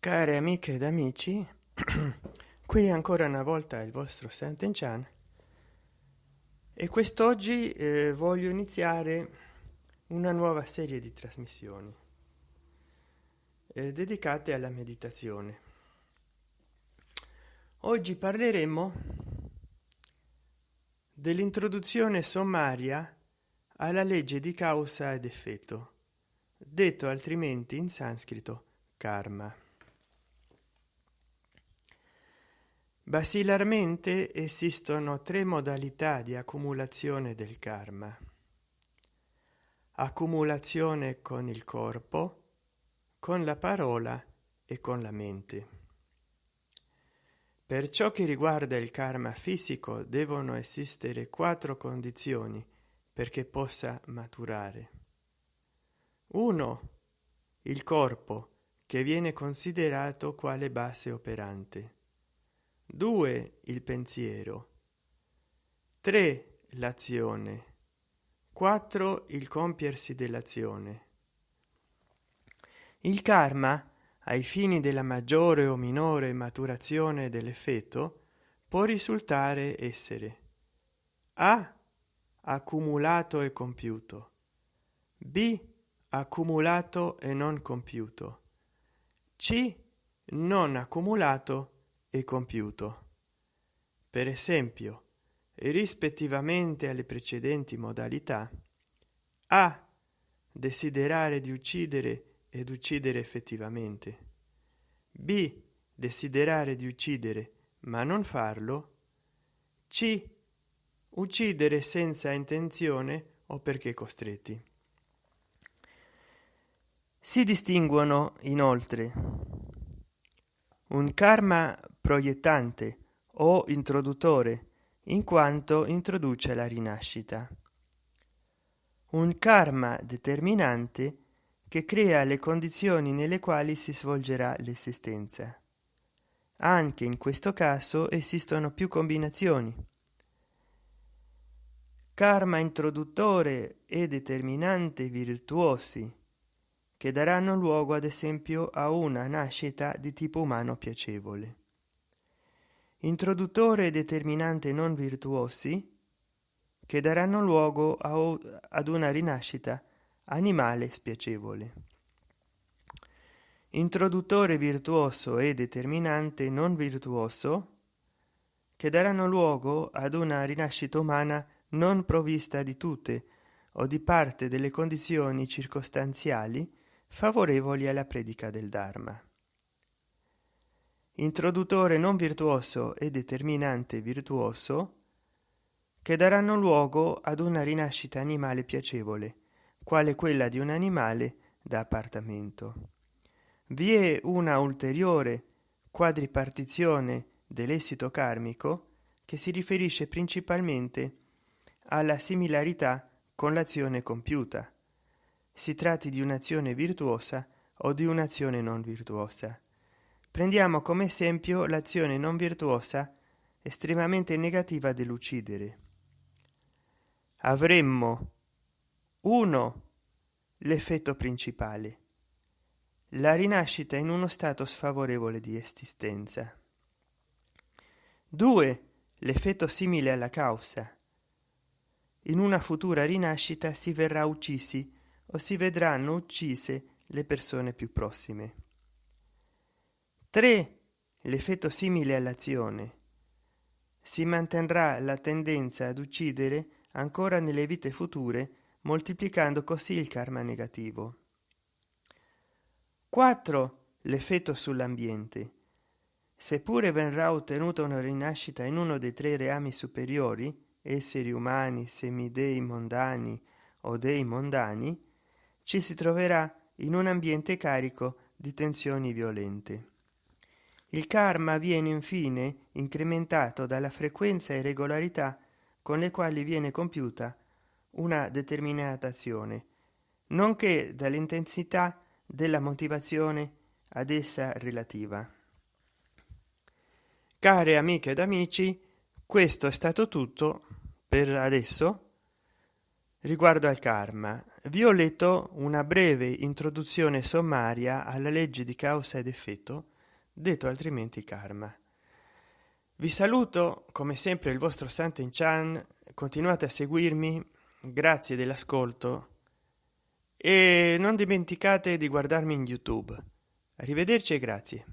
Care amiche ed amici, qui ancora una volta il vostro Sant'Enchan e quest'oggi eh, voglio iniziare una nuova serie di trasmissioni eh, dedicate alla meditazione. Oggi parleremo dell'introduzione sommaria alla legge di causa ed effetto, detto altrimenti in sanscrito karma. Basilarmente esistono tre modalità di accumulazione del karma. Accumulazione con il corpo, con la parola e con la mente. Per ciò che riguarda il karma fisico devono esistere quattro condizioni perché possa maturare. 1. Il corpo, che viene considerato quale base operante. 2 il pensiero. 3 l'azione. 4 il compiersi dell'azione. Il karma ai fini della maggiore o minore maturazione dell'effetto può risultare essere a accumulato e compiuto. B accumulato e non compiuto. C non accumulato e compiuto. Per esempio rispettivamente alle precedenti modalità a. Desiderare di uccidere ed uccidere effettivamente. B. Desiderare di uccidere ma non farlo. C. Uccidere senza intenzione o perché costretti. Si distinguono inoltre un karma proiettante o introduttore in quanto introduce la rinascita. Un karma determinante che crea le condizioni nelle quali si svolgerà l'esistenza. Anche in questo caso esistono più combinazioni. Karma introduttore e determinante virtuosi che daranno luogo ad esempio a una nascita di tipo umano piacevole introduttore e determinante non virtuosi che daranno luogo a, ad una rinascita animale spiacevole. Introduttore virtuoso e determinante non virtuoso che daranno luogo ad una rinascita umana non provvista di tutte o di parte delle condizioni circostanziali favorevoli alla predica del dharma introduttore non virtuoso e determinante virtuoso che daranno luogo ad una rinascita animale piacevole quale quella di un animale da appartamento. Vi è una ulteriore quadripartizione dell'esito karmico che si riferisce principalmente alla similarità con l'azione compiuta. Si tratti di un'azione virtuosa o di un'azione non virtuosa prendiamo come esempio l'azione non virtuosa estremamente negativa dell'uccidere. Avremmo uno l'effetto principale la rinascita in uno stato sfavorevole di esistenza. 2 l'effetto simile alla causa. In una futura rinascita si verrà uccisi o si vedranno uccise le persone più prossime 3 l'effetto simile all'azione. Si manterrà la tendenza ad uccidere ancora nelle vite future moltiplicando così il karma negativo. 4 l'effetto sull'ambiente. Seppure verrà ottenuta una rinascita in uno dei tre reami superiori esseri umani semidei mondani o dei mondani ci si troverà in un ambiente carico di tensioni violente il karma viene infine incrementato dalla frequenza e regolarità con le quali viene compiuta una determinata azione nonché dall'intensità della motivazione ad essa relativa. Care amiche ed amici questo è stato tutto per adesso riguardo al karma. Vi ho letto una breve introduzione sommaria alla legge di causa ed effetto detto altrimenti karma. Vi saluto come sempre il vostro santen chan. Continuate a seguirmi grazie dell'ascolto. E non dimenticate di guardarmi in youtube. Arrivederci e grazie